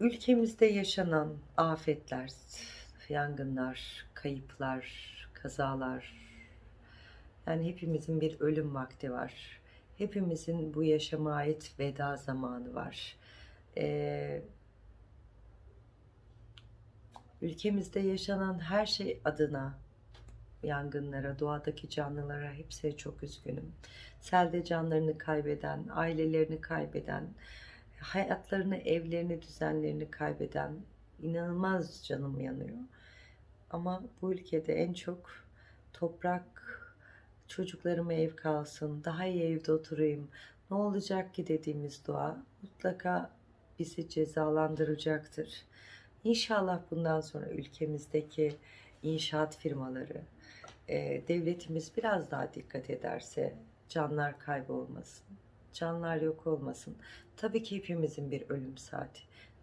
Ülkemizde yaşanan afetler, yangınlar, kayıplar, kazalar, yani hepimizin bir ölüm vakti var. Hepimizin bu yaşama ait veda zamanı var. Ee, ülkemizde yaşanan her şey adına yangınlara, doğadaki canlılara hepsine çok üzgünüm. Selde canlarını kaybeden, ailelerini kaybeden, hayatlarını, evlerini, düzenlerini kaybeden inanılmaz canım yanıyor. Ama bu ülkede en çok toprak, çocuklarıma ev kalsın, daha iyi evde oturayım, ne olacak ki dediğimiz dua mutlaka bizi cezalandıracaktır. İnşallah bundan sonra ülkemizdeki inşaat firmaları, e, devletimiz biraz daha dikkat ederse canlar kaybolmasın, canlar yok olmasın. Tabii ki hepimizin bir ölüm saati.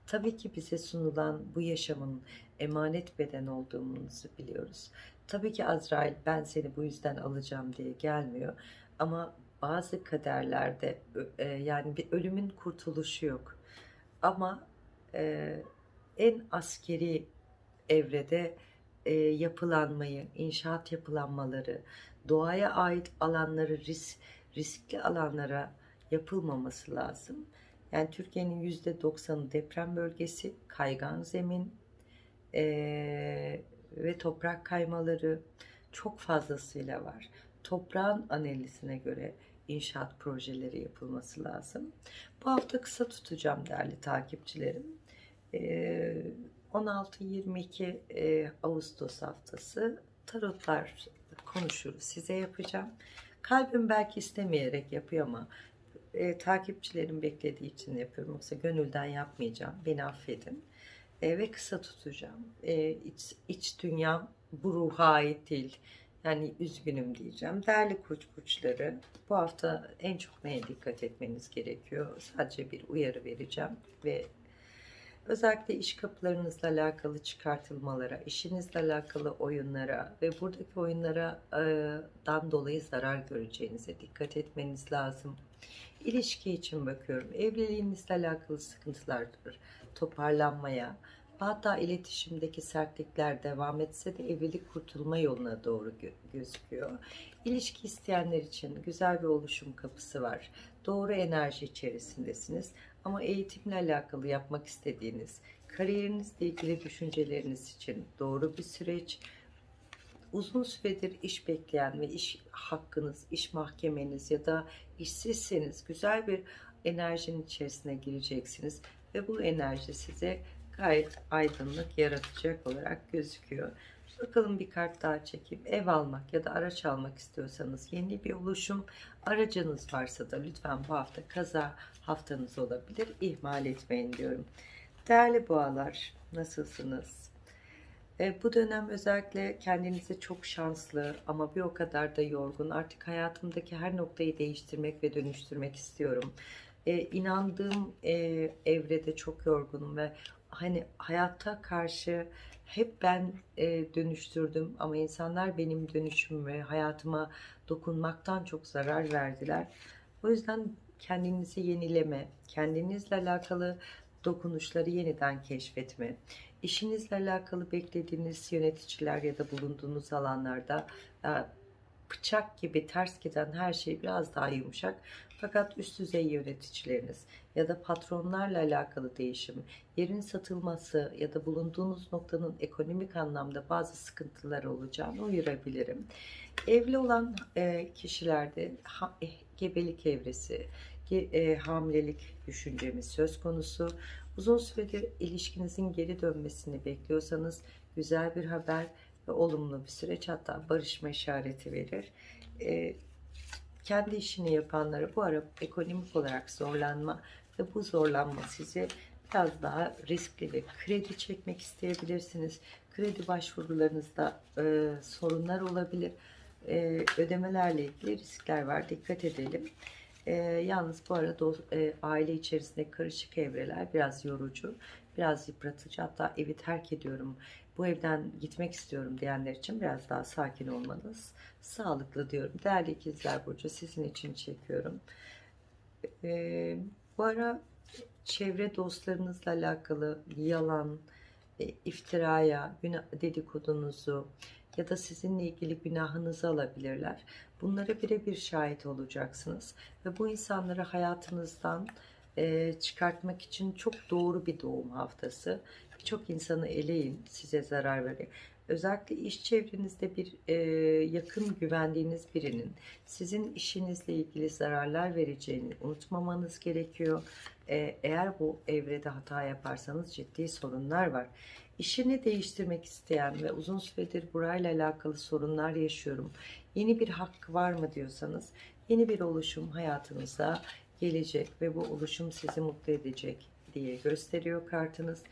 Tabii ki bize sunulan bu yaşamın emanet beden olduğumuzu biliyoruz. Tabii ki Azrail ben seni bu yüzden alacağım diye gelmiyor. Ama bazı kaderlerde e, yani bir ölümün kurtuluşu yok. Ama e, en askeri evrede e, yapılanmayı, inşaat yapılanmaları, doğaya ait alanları risk, riskli alanlara yapılmaması lazım. Yani Türkiye'nin yüzde doksanı deprem bölgesi, kaygan zemin e, ve toprak kaymaları çok fazlasıyla var. Toprağın analizine göre inşaat projeleri yapılması lazım. Bu hafta kısa tutacağım değerli takipçilerim. E, 16-22 e, Ağustos haftası tarotlar konuşuruz. Size yapacağım. Kalbim belki istemeyerek yapıyor ama e, takipçilerim beklediği için yapıyorum. Yoksa gönülden yapmayacağım. Beni affedin. E, ve kısa tutacağım. E, iç, iç dünyam bu ruha ait değil. Yani üzgünüm diyeceğim. Değerli koç burçları bu hafta en çok neye dikkat etmeniz gerekiyor? Sadece bir uyarı vereceğim ve özellikle iş kapılarınızla alakalı çıkartılmalara, işinizle alakalı oyunlara ve buradaki oyunlara e, dan dolayı zarar göreceğinize dikkat etmeniz lazım. İlişki için bakıyorum. Evliliğinizle alakalı sıkıntılardır. Toparlanmaya, hatta iletişimdeki sertlikler devam etse de evlilik kurtulma yoluna doğru gö gözüküyor. İlişki isteyenler için güzel bir oluşum kapısı var. Doğru enerji içerisindesiniz. Ama eğitimle alakalı yapmak istediğiniz, kariyerinizle ilgili düşünceleriniz için doğru bir süreç, uzun süredir iş bekleyen ve iş hakkınız, iş mahkemeniz ya da işsizseniz güzel bir enerjinin içerisine gireceksiniz ve bu enerji size gayet aydınlık yaratacak olarak gözüküyor. Bakalım bir kart daha çekip ev almak ya da araç almak istiyorsanız yeni bir oluşum aracınız varsa da lütfen bu hafta kaza haftanız olabilir. İhmal etmeyin diyorum. Değerli boğalar nasılsınız? E, bu dönem özellikle kendinizi çok şanslı ama bir o kadar da yorgun. Artık hayatımdaki her noktayı değiştirmek ve dönüştürmek istiyorum. E, inandığım e, evrede çok yorgunum ve hani hayata karşı hep ben e, dönüştürdüm ama insanlar benim dönüşümüme, hayatıma dokunmaktan çok zarar verdiler. O yüzden kendinizi yenileme, kendinizle alakalı dokunuşları yeniden keşfetme, işinizle alakalı beklediğiniz yöneticiler ya da bulunduğunuz alanlarda e, bıçak gibi ters giden her şey biraz daha yumuşak. Fakat üst düzey yöneticileriniz ya da patronlarla alakalı değişim, yerin satılması ya da bulunduğunuz noktanın ekonomik anlamda bazı sıkıntılar olacağını uyarabilirim. Evli olan e, kişilerde e, gebelik evresi, hamilelik düşüncemiz söz konusu. Uzun süredir ilişkinizin geri dönmesini bekliyorsanız güzel bir haber ve olumlu bir süreç hatta barışma işareti verir. E, kendi işini yapanlara bu ara ekonomik olarak zorlanma ve bu zorlanma sizi biraz daha riskli ve kredi çekmek isteyebilirsiniz. Kredi başvurularınızda e, sorunlar olabilir. E, ödemelerle ilgili riskler var. Dikkat edelim. E, yalnız bu arada e, aile içerisinde karışık evreler biraz yorucu, biraz yıpratıcı. Hatta evi terk ediyorum, bu evden gitmek istiyorum diyenler için biraz daha sakin olmanız sağlıklı diyorum. Değerli ikizler Burcu sizin için çekiyorum. E, bu ara çevre dostlarınızla alakalı yalan, e, iftiraya, dedikodunuzu ya da sizinle ilgili günahınızı alabilirler. Bunlara birebir şahit olacaksınız ve bu insanları hayatınızdan e, çıkartmak için çok doğru bir doğum haftası. Birçok insanı eleyin, size zarar veriyor. Özellikle iş çevrenizde bir e, yakın güvendiğiniz birinin sizin işinizle ilgili zararlar vereceğini unutmamanız gerekiyor. E, eğer bu evrede hata yaparsanız ciddi sorunlar var. İşini değiştirmek isteyen ve uzun süredir burayla alakalı sorunlar yaşıyorum. Yeni bir hakkı var mı diyorsanız yeni bir oluşum hayatınıza gelecek ve bu oluşum sizi mutlu edecek diye gösteriyor kartınız.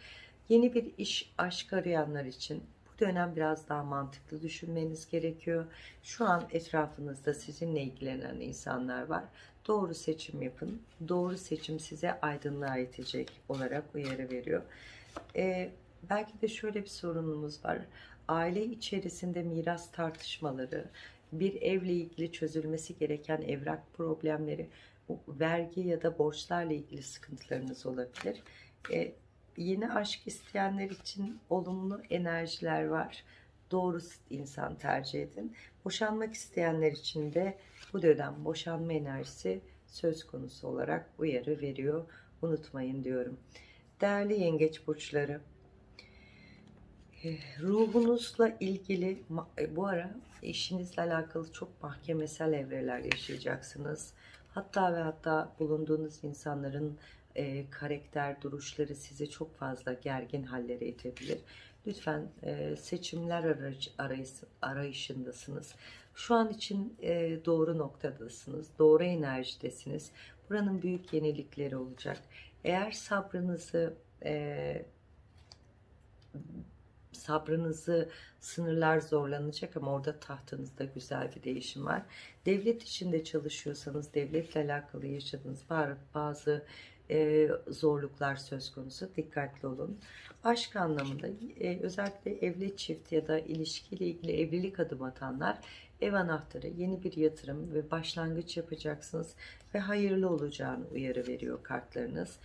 Yeni bir iş, aşk arayanlar için bu dönem biraz daha mantıklı düşünmeniz gerekiyor. Şu an etrafınızda sizinle ilgilenen insanlar var. Doğru seçim yapın. Doğru seçim size aydınlığa itecek olarak uyarı veriyor. Ee, belki de şöyle bir sorunumuz var. Aile içerisinde miras tartışmaları, bir evle ilgili çözülmesi gereken evrak problemleri, vergi ya da borçlarla ilgili sıkıntılarınız olabilir. Ee, yeni aşk isteyenler için olumlu enerjiler var. Doğru insan tercih edin. Boşanmak isteyenler için de bu dönem boşanma enerjisi söz konusu olarak uyarı veriyor. Unutmayın diyorum. Değerli yengeç burçları, ruhunuzla ilgili e, bu ara işinizle alakalı çok mahkemesel evreler yaşayacaksınız. Hatta ve hatta bulunduğunuz insanların e, karakter duruşları sizi çok fazla gergin hallere itebilir. Lütfen e, seçimler arayış, arayış, arayışındasınız. Şu an için e, doğru noktadasınız, doğru enerjidesiniz. Buranın büyük yenilikleri olacak. Eğer sabrınızı e, sabrınızı sınırlar zorlanacak ama orada tahtınızda güzel bir değişim var. Devlet içinde çalışıyorsanız devletle alakalı yaşadığınız bazı e, zorluklar söz konusu. Dikkatli olun. Aşk anlamında e, özellikle evli çift ya da ilişkiyle ilgili evlilik adım atanlar ev anahtarı, yeni bir yatırım ve başlangıç yapacaksınız ve hayırlı olacağını uyarı veriyor kartlarınız.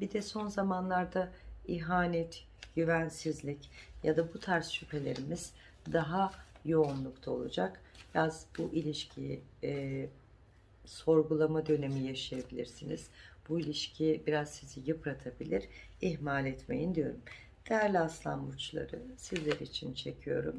Bir de son zamanlarda ihanet, güvensizlik ya da bu tarz şüphelerimiz daha yoğunlukta olacak. Biraz bu ilişkiyi e, sorgulama dönemi yaşayabilirsiniz. Bu ilişki biraz sizi yıpratabilir. İhmal etmeyin diyorum. Değerli aslan burçları sizler için çekiyorum.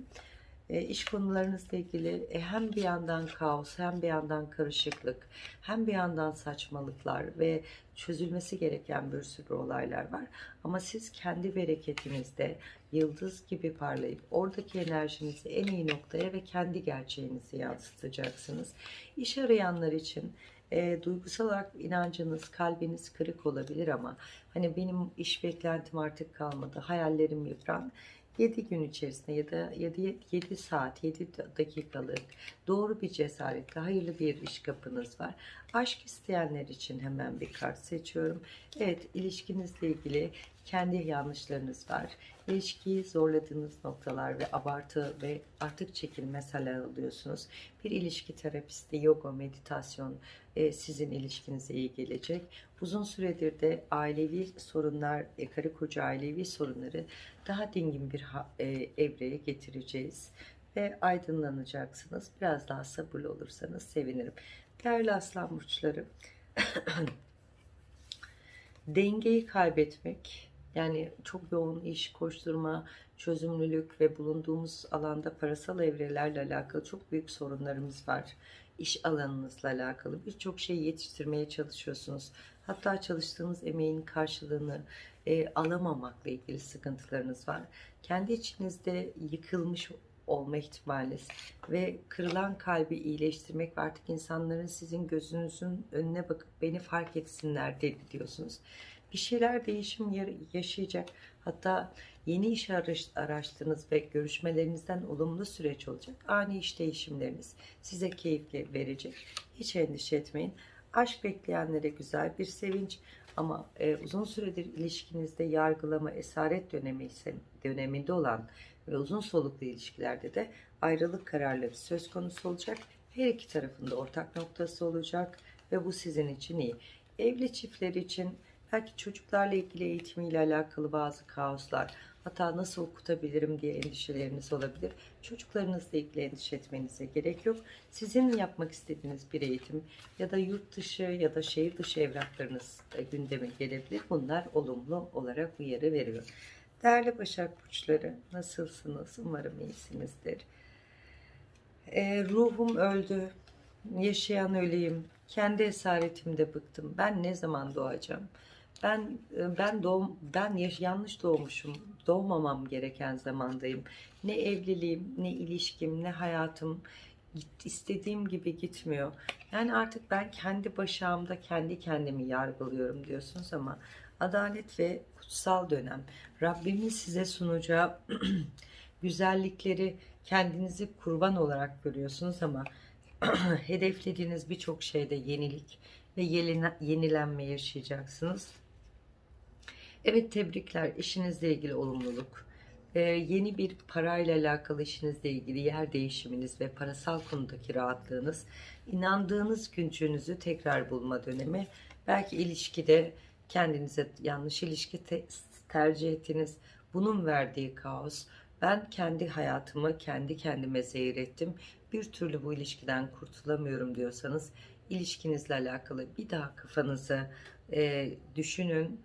E, iş konularınızla ilgili e, hem bir yandan kaos hem bir yandan karışıklık hem bir yandan saçmalıklar ve çözülmesi gereken bir sürü olaylar var. Ama siz kendi bereketinizde yıldız gibi parlayıp oradaki enerjinizi en iyi noktaya ve kendi gerçeğinizi yansıtacaksınız. İş arayanlar için e, duygusal olarak inancınız, kalbiniz kırık olabilir ama hani benim iş beklentim artık kalmadı, hayallerim yıpran. 7 gün içerisinde ya da 7, 7 saat 7 dakikalık doğru bir cesaretle hayırlı bir iş kapınız var. Aşk isteyenler için hemen bir kart seçiyorum. Evet ilişkinizle ilgili kendi yanlışlarınız var. İlişkiyi zorladığınız noktalar ve abartı ve artık çekilmeseler alıyorsunuz. Bir ilişki terapisti, yoga, meditasyon sizin ilişkinize iyi gelecek. Uzun süredir de ailevi sorunlar, e, karı koca ailevi sorunları daha dingin bir e, evreye getireceğiz ve aydınlanacaksınız. Biraz daha sabırlı olursanız sevinirim. Değerli aslan burçları, dengeyi kaybetmek, yani çok yoğun iş, koşturma, çözümlülük ve bulunduğumuz alanda parasal evrelerle alakalı çok büyük sorunlarımız var. İş alanınızla alakalı birçok şeyi yetiştirmeye çalışıyorsunuz. Hatta çalıştığınız emeğin karşılığını e, alamamakla ilgili sıkıntılarınız var. Kendi içinizde yıkılmış olma ihtimaliniz ve kırılan kalbi iyileştirmek ve artık insanların sizin gözünüzün önüne bakıp beni fark etsinler dedi diyorsunuz. Bir şeyler değişim yaşayacak. Hatta yeni iş araştırdınız ve görüşmelerinizden olumlu süreç olacak. Ani iş değişimleriniz size keyifli verecek. Hiç endişe etmeyin. Aşk bekleyenlere güzel bir sevinç ama e, uzun süredir ilişkinizde yargılama, esaret dönemi döneminde olan ve uzun soluklu ilişkilerde de ayrılık kararları söz konusu olacak. Her iki tarafında ortak noktası olacak ve bu sizin için iyi. Evli çiftler için Belki çocuklarla ilgili eğitimiyle alakalı bazı kaoslar, hatta nasıl okutabilirim diye endişeleriniz olabilir. Çocuklarınızla ilgili endişe etmenize gerek yok. Sizin yapmak istediğiniz bir eğitim ya da yurt dışı ya da şehir dışı evraklarınız gündeme gelebilir. Bunlar olumlu olarak uyarı veriyor. Değerli Başak Burçları nasılsınız? Umarım iyisinizdir. E, ruhum öldü. Yaşayan öleyim. Kendi esaretimde bıktım. Ben ne zaman doğacağım? Ben e, ben doğum ben yanlış doğmuşum. Doğmamam gereken zamandayım. Ne evliliğim, ne ilişkim, ne hayatım istediğim gibi gitmiyor. Yani artık ben kendi başağımda kendi kendimi yargılıyorum diyorsunuz ama adalet ve kutsal dönem. Rabbimin size sunacağı güzellikleri kendinizi kurban olarak görüyorsunuz ama hedeflediğiniz birçok şeyde yenilik ve yenilenme yaşayacaksınız. Evet tebrikler işinizle ilgili olumluluk. Ee, yeni bir parayla alakalı işinizle ilgili yer değişiminiz ve parasal konudaki rahatlığınız, inandığınız gücünüzü tekrar bulma dönemi. Belki ilişkide kendinize yanlış ilişki te- tercih ettiniz. Bunun verdiği kaos. Ben kendi hayatımı kendi kendime zehir ettim. Bir türlü bu ilişkiden kurtulamıyorum diyorsanız ilişkinizle alakalı bir daha kafanızı e, düşünün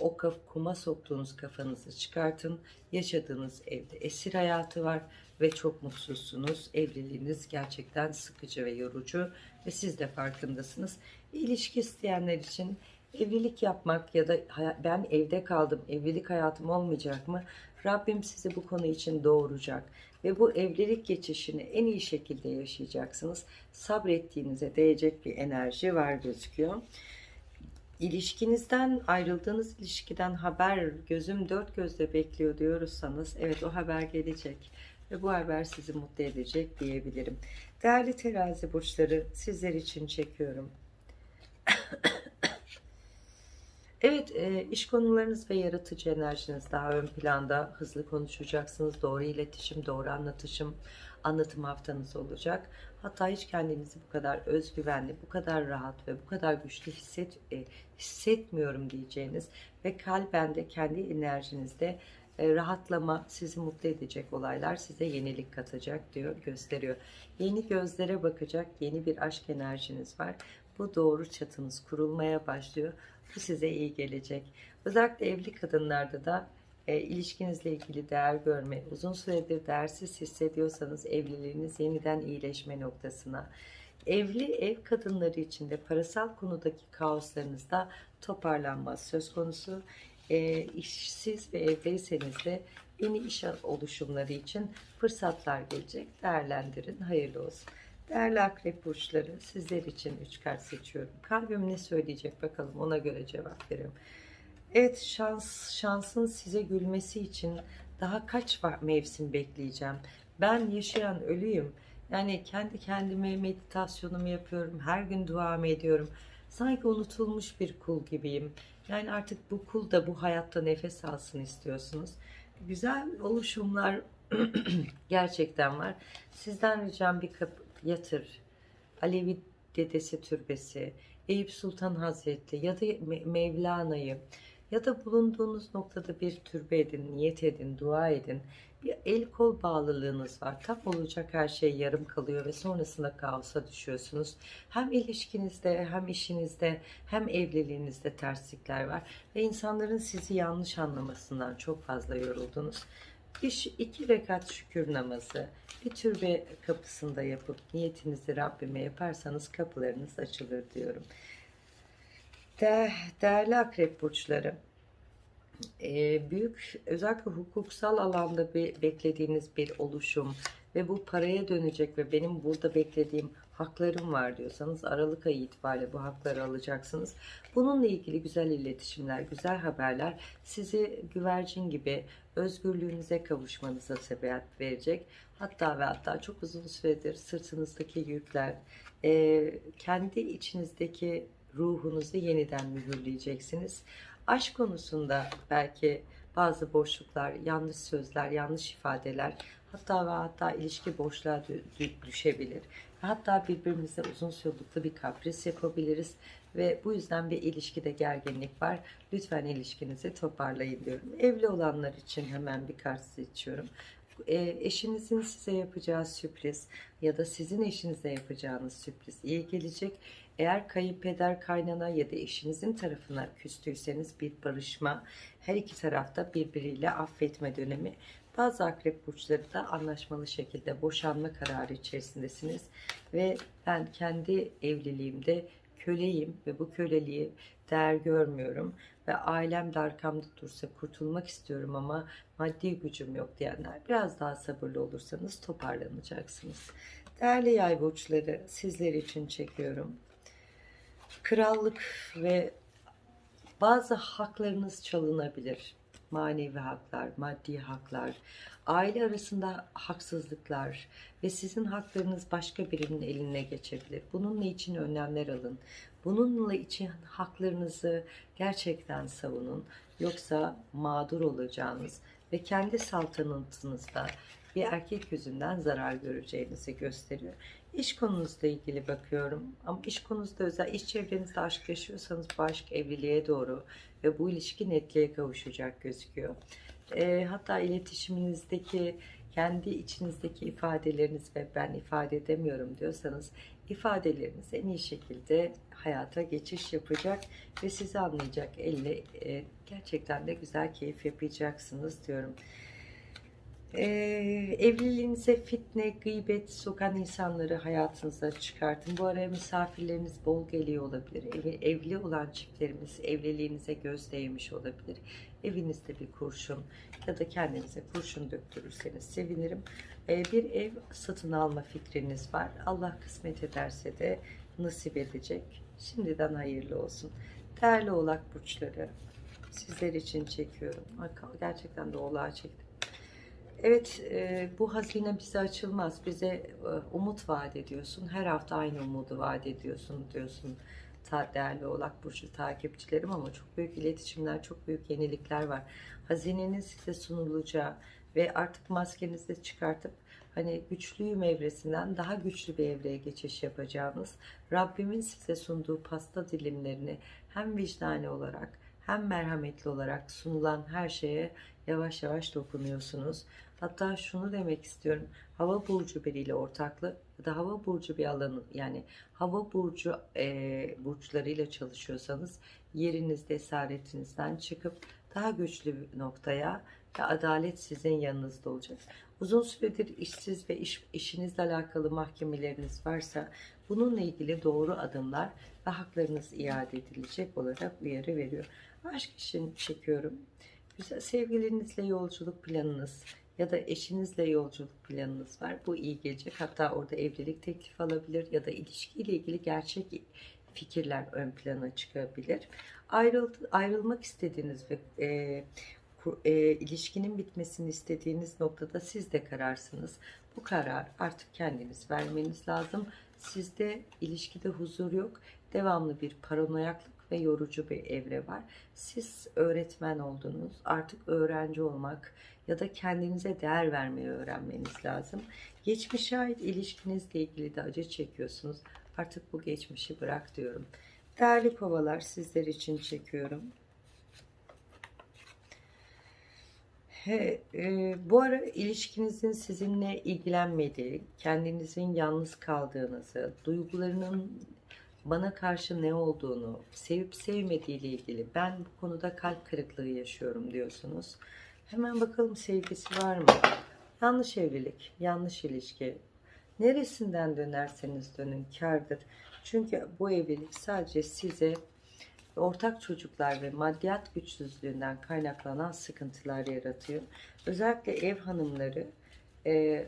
o kuma soktuğunuz kafanızı çıkartın. Yaşadığınız evde esir hayatı var ve çok mutsuzsunuz. Evliliğiniz gerçekten sıkıcı ve yorucu ve siz de farkındasınız. İlişki isteyenler için evlilik yapmak ya da ben evde kaldım, evlilik hayatım olmayacak mı? Rabbim sizi bu konu için doğuracak ve bu evlilik geçişini en iyi şekilde yaşayacaksınız. Sabrettiğinize değecek bir enerji var gözüküyor. İlişkinizden ayrıldığınız ilişkiden haber gözüm dört gözle bekliyor diyorsanız evet o haber gelecek ve bu haber sizi mutlu edecek diyebilirim. Değerli terazi burçları sizler için çekiyorum. Evet, e, iş konularınız ve yaratıcı enerjiniz daha ön planda. Hızlı konuşacaksınız. Doğru iletişim, doğru anlatışım, anlatım haftanız olacak. Hatta hiç kendinizi bu kadar özgüvenli, bu kadar rahat ve bu kadar güçlü hisset, e, hissetmiyorum diyeceğiniz ve kalben de kendi enerjinizde e, rahatlama, sizi mutlu edecek olaylar size yenilik katacak diyor, gösteriyor. Yeni gözlere bakacak yeni bir aşk enerjiniz var. Bu doğru çatınız kurulmaya başlıyor. Bu size iyi gelecek. Özellikle evli kadınlarda da e, ilişkinizle ilgili değer görme, uzun süredir değersiz hissediyorsanız evliliğiniz yeniden iyileşme noktasına. Evli ev kadınları için de parasal konudaki kaoslarınızda toparlanma söz konusu. E, işsiz ve evdeyseniz de yeni iş oluşumları için fırsatlar gelecek. Değerlendirin. Hayırlı olsun. Değerli akrep burçları sizler için 3 kart seçiyorum. Kalbim ne söyleyecek bakalım ona göre cevap veriyorum. Evet şans şansın size gülmesi için daha kaç mevsim bekleyeceğim. Ben yaşayan ölüyüm. Yani kendi kendime meditasyonumu yapıyorum. Her gün duamı ediyorum. Sanki unutulmuş bir kul gibiyim. Yani artık bu kul da bu hayatta nefes alsın istiyorsunuz. Güzel oluşumlar gerçekten var. Sizden ricam bir kapı yatır. Alevi Dedesi Türbesi, Eyüp Sultan Hazretleri ya da Me- Mevlana'yı ya da bulunduğunuz noktada bir türbe edin, niyet edin, dua edin. Bir el kol bağlılığınız var. Tam olacak her şey yarım kalıyor ve sonrasında kaosa düşüyorsunuz. Hem ilişkinizde hem işinizde hem evliliğinizde terslikler var. Ve insanların sizi yanlış anlamasından çok fazla yoruldunuz. Bir, iki rekat şükür namazı, bir türbe kapısında yapıp niyetinizi Rabbime yaparsanız kapılarınız açılır diyorum. De, değerli akrep burçları, e, büyük özellikle hukuksal alanda bir beklediğiniz bir oluşum ve bu paraya dönecek ve benim burada beklediğim haklarım var diyorsanız Aralık ayı itibariyle bu hakları alacaksınız. Bununla ilgili güzel iletişimler, güzel haberler sizi güvercin gibi özgürlüğünüze kavuşmanıza sebep verecek. Hatta ve hatta çok uzun süredir sırtınızdaki yükler, e, kendi içinizdeki ruhunuzu yeniden mühürleyeceksiniz. Aşk konusunda belki bazı boşluklar, yanlış sözler, yanlış ifadeler hatta ve hatta ilişki boşluğa dü- dü- düşebilir. Hatta birbirimize uzun soluklu bir kapris yapabiliriz ve bu yüzden bir ilişkide gerginlik var. Lütfen ilişkinizi toparlayın diyorum. Evli olanlar için hemen bir kart seçiyorum. E, eşinizin size yapacağı sürpriz ya da sizin eşinize yapacağınız sürpriz iyi gelecek. Eğer kayınpeder kaynana ya da eşinizin tarafına küstüyseniz bir barışma, her iki tarafta birbiriyle affetme dönemi. Bazı akrep burçları da anlaşmalı şekilde boşanma kararı içerisindesiniz ve ben kendi evliliğimde köleyim ve bu köleliği değer görmüyorum ve ailem de arkamda dursa kurtulmak istiyorum ama maddi gücüm yok diyenler biraz daha sabırlı olursanız toparlanacaksınız. Değerli yay burçları sizler için çekiyorum. Krallık ve bazı haklarınız çalınabilir. Manevi haklar, maddi haklar, aile arasında haksızlıklar ve sizin haklarınız başka birinin eline geçebilir. Bununla için önlemler alın. Bununla için haklarınızı gerçekten savunun. Yoksa mağdur olacağınız ve kendi saltanatınızda bir erkek yüzünden zarar göreceğinizi gösteriyor. İş konunuzla ilgili bakıyorum. Ama iş konunuzda özel, iş çevrenizde aşk yaşıyorsanız bu aşk evliliğe doğru ve bu ilişki netliğe kavuşacak gözüküyor. E, hatta iletişiminizdeki kendi içinizdeki ifadeleriniz ve ben ifade edemiyorum diyorsanız ifadeleriniz en iyi şekilde hayata geçiş yapacak ve sizi anlayacak elle e, gerçekten de güzel keyif yapacaksınız diyorum. Ee, evliliğinize fitne, gıybet sokan insanları hayatınıza çıkartın. Bu araya misafirleriniz bol geliyor olabilir. Evi, evli olan çiftlerimiz evliliğinize göz değmiş olabilir. Evinizde bir kurşun ya da kendinize kurşun döktürürseniz sevinirim. Ee, bir ev satın alma fikriniz var. Allah kısmet ederse de nasip edecek. Şimdiden hayırlı olsun. Değerli oğlak burçları sizler için çekiyorum. Gerçekten de oğlağa çektim. Evet, e, bu hazine bize açılmaz. Bize e, umut vaat ediyorsun. Her hafta aynı umudu vaat ediyorsun diyorsun. Ta, değerli Oğlak Burcu takipçilerim ama çok büyük iletişimler, çok büyük yenilikler var. Hazinenin size sunulacağı ve artık maskenizi çıkartıp hani güçlüyüm evresinden daha güçlü bir evreye geçiş yapacağınız Rabbimin size sunduğu pasta dilimlerini hem vicdani olarak hem merhametli olarak sunulan her şeye yavaş yavaş dokunuyorsunuz. Hatta şunu demek istiyorum. Hava burcu biriyle ortaklı ya da hava burcu bir alanı yani hava burcu e, burçlarıyla çalışıyorsanız yerinizde esaretinizden çıkıp daha güçlü bir noktaya ve adalet sizin yanınızda olacak. Uzun süredir işsiz ve iş, işinizle alakalı mahkemeleriniz varsa bununla ilgili doğru adımlar ve haklarınız iade edilecek olarak uyarı veriyor. Aşk için çekiyorum. Güzel sevgilinizle yolculuk planınız ya da eşinizle yolculuk planınız var. Bu iyi gelecek. Hatta orada evlilik teklifi alabilir ya da ilişkiyle ilgili gerçek fikirler ön plana çıkabilir. Ayrıl, ayrılmak istediğiniz ve e, e, ilişkinin bitmesini istediğiniz noktada siz de kararsınız. Bu karar artık kendiniz vermeniz lazım. Sizde ilişkide huzur yok. Devamlı bir paranoyaklık ve yorucu bir evre var. Siz öğretmen oldunuz. Artık öğrenci olmak ya da kendinize değer vermeyi öğrenmeniz lazım. Geçmişe ait ilişkinizle ilgili de acı çekiyorsunuz. Artık bu geçmişi bırak diyorum. Değerli kovalar sizler için çekiyorum. He, e, bu ara ilişkinizin sizinle ilgilenmediği, kendinizin yalnız kaldığınızı, duygularının bana karşı ne olduğunu, sevip sevmediği ile ilgili ben bu konuda kalp kırıklığı yaşıyorum diyorsunuz. Hemen bakalım sevgisi var mı? Yanlış evlilik, yanlış ilişki. Neresinden dönerseniz dönün kârdır. Çünkü bu evlilik sadece size ortak çocuklar ve maddiyat güçsüzlüğünden kaynaklanan sıkıntılar yaratıyor. Özellikle ev hanımları, e,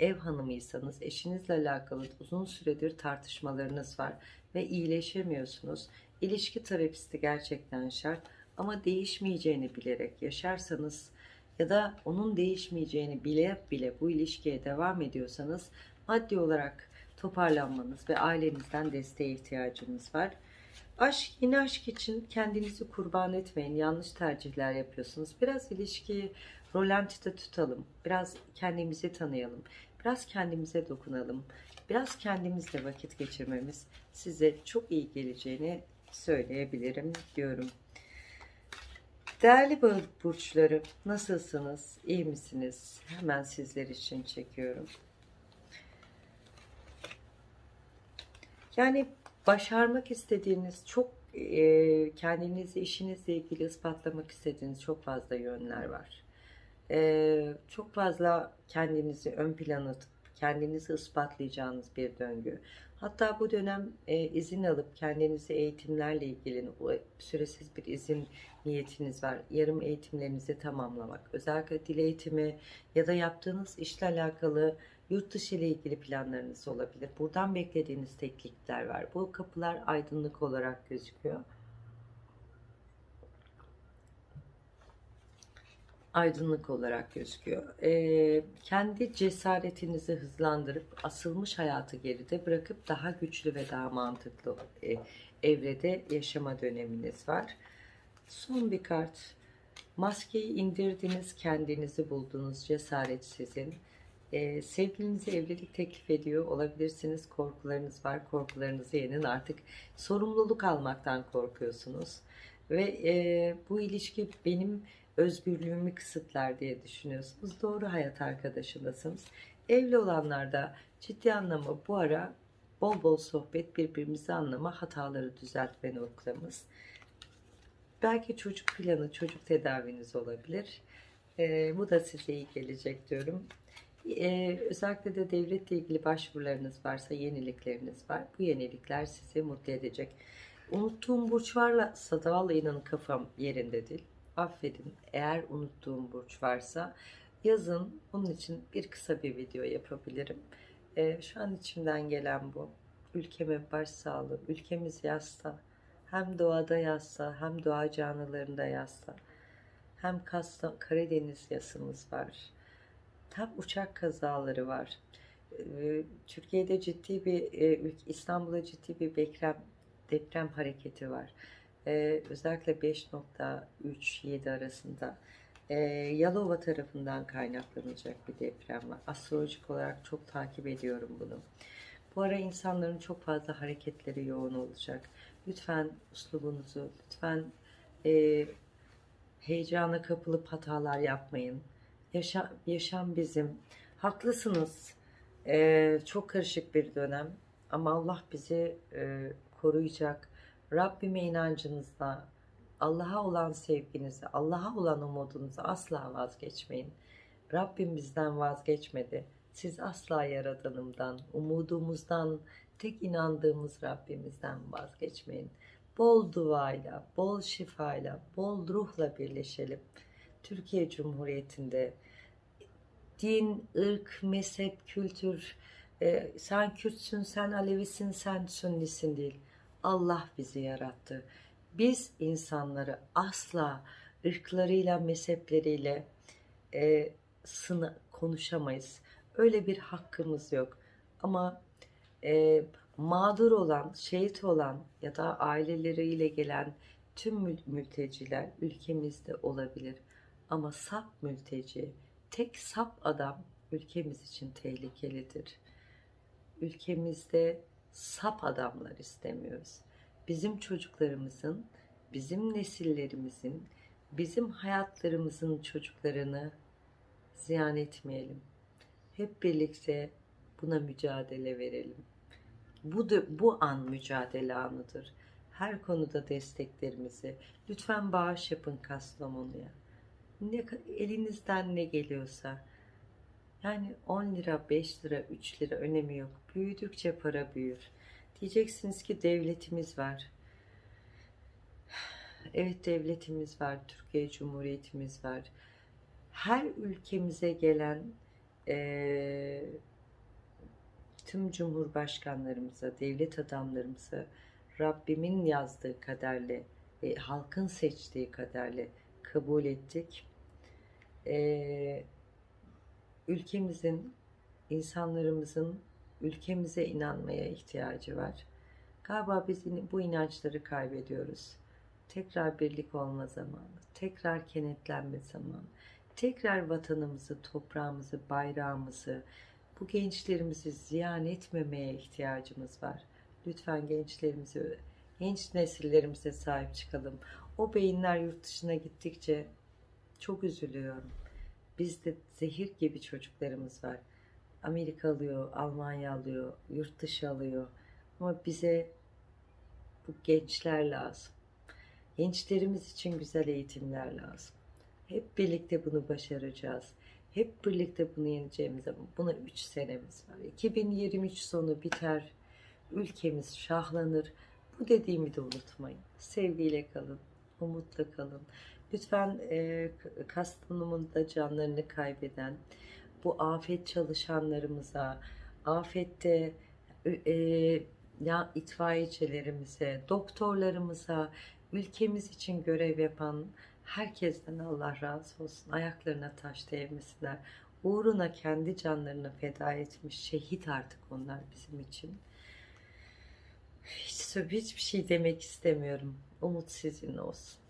ev hanımıysanız eşinizle alakalı uzun süredir tartışmalarınız var ve iyileşemiyorsunuz. İlişki terapisti gerçekten şart ama değişmeyeceğini bilerek yaşarsanız ya da onun değişmeyeceğini bile bile bu ilişkiye devam ediyorsanız maddi olarak toparlanmanız ve ailenizden desteğe ihtiyacınız var. Aşk, yeni aşk için kendinizi kurban etmeyin. Yanlış tercihler yapıyorsunuz. Biraz ilişkiyi rolantide tutalım. Biraz kendimizi tanıyalım. Biraz kendimize dokunalım. Biraz kendimizle vakit geçirmemiz size çok iyi geleceğini söyleyebilirim diyorum. Değerli balık burçları nasılsınız? İyi misiniz? Hemen sizler için çekiyorum. Yani başarmak istediğiniz çok e, kendinizi işinizle ilgili ispatlamak istediğiniz çok fazla yönler var. E, çok fazla kendinizi ön plana atıp kendinizi ispatlayacağınız bir döngü. Hatta bu dönem e, izin alıp kendinizi eğitimlerle ilgili süresiz bir izin niyetiniz var. Yarım eğitimlerinizi tamamlamak. Özellikle dil eğitimi ya da yaptığınız işle alakalı yurt dışı ile ilgili planlarınız olabilir. Buradan beklediğiniz teklifler var. Bu kapılar aydınlık olarak gözüküyor. Aydınlık olarak gözüküyor. Ee, kendi cesaretinizi hızlandırıp asılmış hayatı geride bırakıp daha güçlü ve daha mantıklı e, evrede yaşama döneminiz var. Son bir kart. Maskeyi indirdiniz, kendinizi buldunuz, cesaret sizin. Ee, sevgilinize evlilik teklif ediyor olabilirsiniz. Korkularınız var, korkularınızı yenin. Artık sorumluluk almaktan korkuyorsunuz. Ve e, bu ilişki benim özgürlüğümü kısıtlar diye düşünüyorsunuz. Doğru hayat arkadaşındasınız. Evli olanlarda ciddi anlamı bu ara bol bol sohbet, birbirimizi anlama, hataları düzeltme noktamız. Belki çocuk planı, çocuk tedaviniz olabilir. Ee, bu da size iyi gelecek diyorum. Ee, özellikle de devletle ilgili başvurularınız varsa, yenilikleriniz var. Bu yenilikler sizi mutlu edecek. Unuttuğum burç varsa da vallahi inanın kafam yerinde değil affedin eğer unuttuğum burç varsa yazın onun için bir kısa bir video yapabilirim. Ee, şu an içimden gelen bu. Ülkeme başsağlığı, ülkemiz yasta. Hem doğada yasta hem doğa canlılarında yasta. Hem Kastam, Karadeniz yasımız var. Hem uçak kazaları var. Ee, Türkiye'de ciddi bir, e, İstanbul'da ciddi bir deprem, deprem hareketi var e, özellikle 5.3-7 arasında e, Yalova tarafından kaynaklanacak bir deprem var. Astrolojik olarak çok takip ediyorum bunu. Bu ara insanların çok fazla hareketleri yoğun olacak. Lütfen uslubunuzu, lütfen e, heyecana kapılıp hatalar yapmayın. Yaşam, yaşam bizim. Haklısınız. E, çok karışık bir dönem. Ama Allah bizi e, koruyacak Rabbime inancınızda, Allah'a olan sevginizi, Allah'a olan umudunuzu asla vazgeçmeyin. Rabbim bizden vazgeçmedi. Siz asla yaradanımdan, umudumuzdan, tek inandığımız Rabbimizden vazgeçmeyin. Bol duayla, bol şifayla, bol ruhla birleşelim. Türkiye Cumhuriyeti'nde din, ırk, mezhep, kültür, e, sen Kürtsün, sen Alevisin, sen Sünnisin değil Allah bizi yarattı. Biz insanları asla ırklarıyla, mezhepleriyle e, sını konuşamayız. Öyle bir hakkımız yok. Ama e, mağdur olan, şehit olan ya da aileleriyle gelen tüm mülteciler ülkemizde olabilir. Ama sap mülteci, tek sap adam ülkemiz için tehlikelidir. Ülkemizde sap adamlar istemiyoruz. Bizim çocuklarımızın, bizim nesillerimizin, bizim hayatlarımızın çocuklarını ziyan etmeyelim. Hep birlikte buna mücadele verelim. Bu da, bu an mücadele anıdır. Her konuda desteklerimizi lütfen bağış yapın Kastamonu'ya. Ne, elinizden ne geliyorsa yani 10 lira, 5 lira, 3 lira önemi yok. Büyüdükçe para büyür. Diyeceksiniz ki devletimiz var. Evet devletimiz var. Türkiye Cumhuriyetimiz var. Her ülkemize gelen e, tüm cumhurbaşkanlarımıza, devlet adamlarımıza Rabbimin yazdığı kaderle ve halkın seçtiği kaderle kabul ettik. Ee, ülkemizin, insanlarımızın ülkemize inanmaya ihtiyacı var. Galiba biz bu inançları kaybediyoruz. Tekrar birlik olma zamanı, tekrar kenetlenme zamanı, tekrar vatanımızı, toprağımızı, bayrağımızı, bu gençlerimizi ziyan etmemeye ihtiyacımız var. Lütfen gençlerimize, genç nesillerimize sahip çıkalım. O beyinler yurt dışına gittikçe çok üzülüyorum. Bizde zehir gibi çocuklarımız var. Amerika alıyor, Almanya alıyor, yurt dışı alıyor. Ama bize bu gençler lazım. Gençlerimiz için güzel eğitimler lazım. Hep birlikte bunu başaracağız. Hep birlikte bunu yeneceğimiz ama buna 3 senemiz var. 2023 sonu biter. Ülkemiz şahlanır. Bu dediğimi de unutmayın. Sevgiyle kalın, umutla kalın. Lütfen e, Kastamonu'da canlarını kaybeden, bu afet çalışanlarımıza, afette e, ya itfaiyecilerimize, doktorlarımıza, ülkemiz için görev yapan herkesten Allah razı olsun. Ayaklarına taş değmesinler. Uğruna kendi canlarını feda etmiş şehit artık onlar bizim için. Hiç, hiçbir şey demek istemiyorum. Umut sizin olsun.